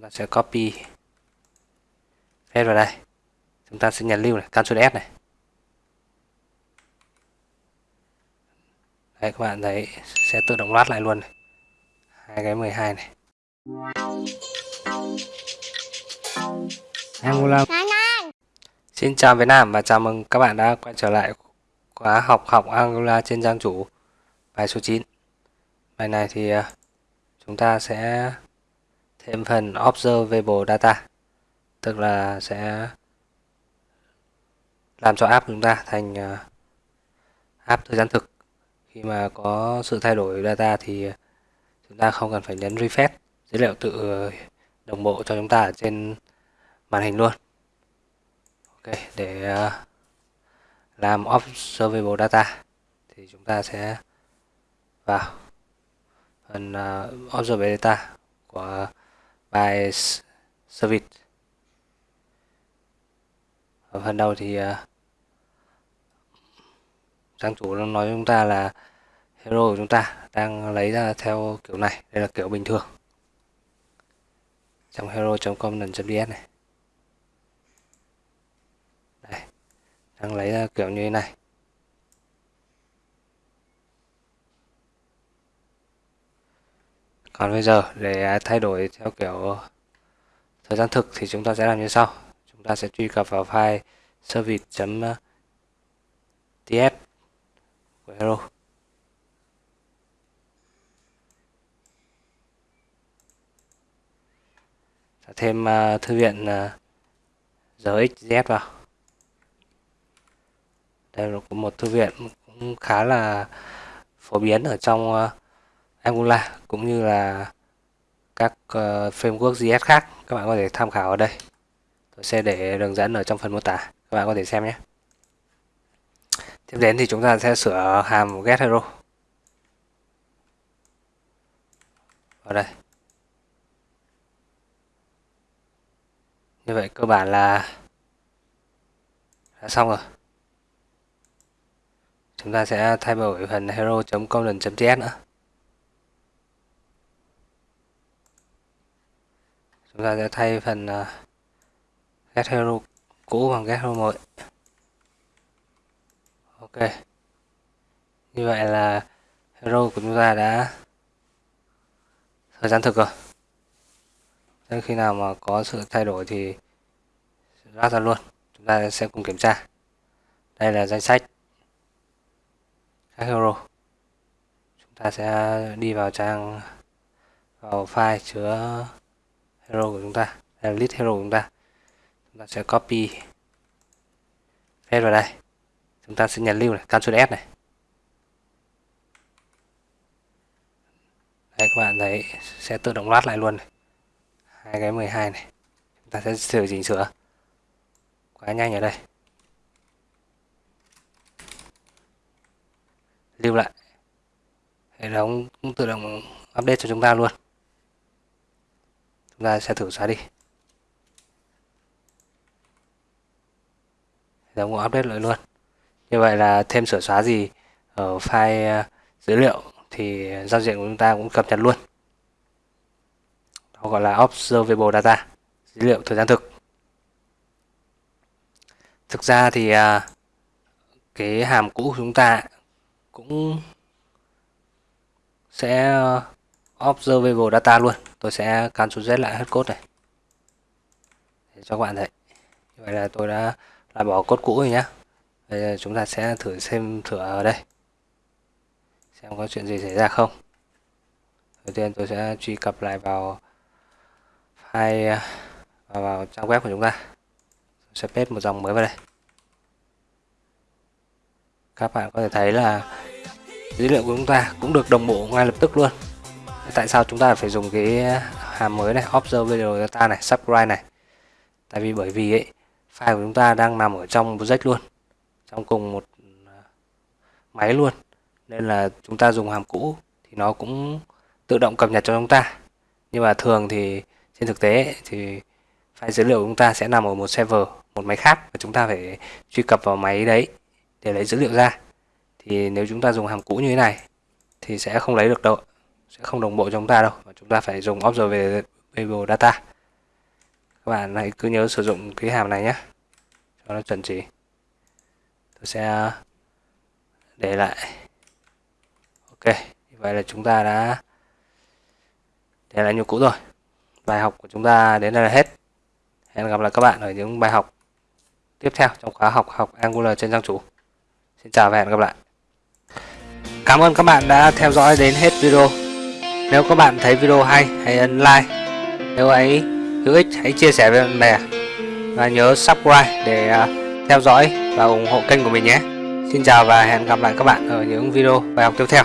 chúng ta sẽ copy. Paste vào đây. Chúng ta sẽ nhấn lưu này Ctrl S này. Đấy các bạn thấy sẽ tự động loát lại luôn này. hai cái 12 này. Angular Xin chào Việt Nam và chào mừng các bạn đã quay trở lại khóa học học Angular trên trang chủ bài số 9 bài này thì à, chúng ta sẽ thêm phần observable data, tức là sẽ làm cho app chúng ta thành ờ, app thời gian thực. Khi mà có sự thay đổi data thì chúng ta không cần phải nhấn refresh dữ liệu tự ờ, đồng bộ cho chúng ta ở trên màn hình luôn. Ok, để ờ, làm observable data thì chúng ta sẽ vào phần observable data của by service. Ở phần đầu thì ờ, trang chủ nó nói chúng ta là hero của chúng ta đang lấy ra theo kiểu này, đây là kiểu bình thường. Trong hero.com.ds này. Đây, đang lấy ra kiểu như thế này. Còn bây giờ để thay đổi theo kiểu thời gian thực thì chúng ta sẽ làm như sau. Chúng ta sẽ truy cập vào file service.tf của Hero. Thêm uh, thư viện uh, vào. Đây là một thư viện cũng khá là phổ biến ở trong uh, Angular cũng như là các uh, framework JS khác. Các bạn có thể tham khảo ở đây. Tôi sẽ để đường dẫn ở trong phần mô tả. Các bạn có thể xem nhé. Tiếp đến thì chúng ta sẽ sửa hàm get hero. Ở đây. Như vậy cơ bản là đã xong rồi. Chúng ta sẽ thay đổi phần hero.com.js nữa. Chúng ta sẽ thay phần uh, get hero cũ bằng get hero mới. Ok. Như vậy là hero của chúng ta đã thời gian thực rồi. Nên khi nào mà có sự thay đổi thì ra ra luôn. Chúng ta sẽ cùng kiểm tra. Đây là danh sách các hero. Chúng ta sẽ đi vào trang vào file chứa hero của chúng ta, là list hero của chúng ta. Chúng ta sẽ copy paste vào đây. Chúng ta sẽ nhấn lưu này Ctrl S này. Đấy, các bạn thấy sẽ tự động loát lại luôn này. hai cái 12 này. Chúng ta sẽ sửa chỉnh sửa. Quá nhanh ở đây. Lưu lại. Hệ thống cũng tự động update cho chúng ta luôn chúng ta sẽ thử xóa đi. Giống update lại luôn. Như vậy là thêm sửa xóa gì ở file ờ, dữ liệu thì giao diện của chúng ta cũng cập nhật luôn. Đó gọi là observable data, dữ liệu thời gian thực. Thực ra thì ờ, cái hàm cũ của chúng ta cũng sẽ ờ, observable data luôn. Tôi sẽ cancel Z lại hết code này. Để cho các bạn thấy. Như vậy là tôi đã loại bỏ code cũ rồi nhé bây giờ chúng ta sẽ thử xem thử ở đây. Xem có chuyện gì xảy ra không. Đầu tiên tôi sẽ truy cập lại vào file vào, vào trang web của chúng ta. Tôi sẽ paste một dòng mới vào đây. Các bạn có thể thấy là dữ liệu của chúng ta cũng được đồng bộ ngay lập tức luôn tại sao chúng ta phải dùng cái hàm mới này observable data này, subscribe này? Tại vì bởi vì ấy, file của chúng ta đang nằm ở trong project luôn, trong cùng một à, máy luôn. Nên là chúng ta dùng hàm cũ thì nó cũng tự động cập nhật cho chúng ta. Nhưng mà thường thì trên thực tế thì file dữ liệu của chúng ta sẽ nằm ở một server, một máy khác và chúng ta phải truy cập vào máy đấy để lấy dữ liệu ra. Thì nếu chúng ta dùng hàm cũ như thế này thì sẽ không lấy được đâu sẽ không đồng bộ cho chúng ta đâu. Mà chúng ta phải dùng observable data. Các bạn hãy cứ nhớ sử dụng cái hàm này nhé. Cho nó chuẩn chỉ. Tôi sẽ để lại. Ok vậy là chúng ta đã để lại như cũ rồi. Bài học của chúng ta đến đây là hết. Hẹn gặp lại các bạn ở những bài học tiếp theo trong khóa học học Angular trên trang chủ. Xin chào và hẹn gặp lại. Cảm ơn các bạn đã theo dõi đến hết video nếu các bạn thấy video hay, hãy ấn like. Nếu ấy hữu ích, hãy chia sẻ với bạn bè. Và nhớ subscribe để à, theo dõi và ủng hộ kênh của mình nhé. Xin chào và hẹn gặp lại các bạn ở những video bài học tiếp theo.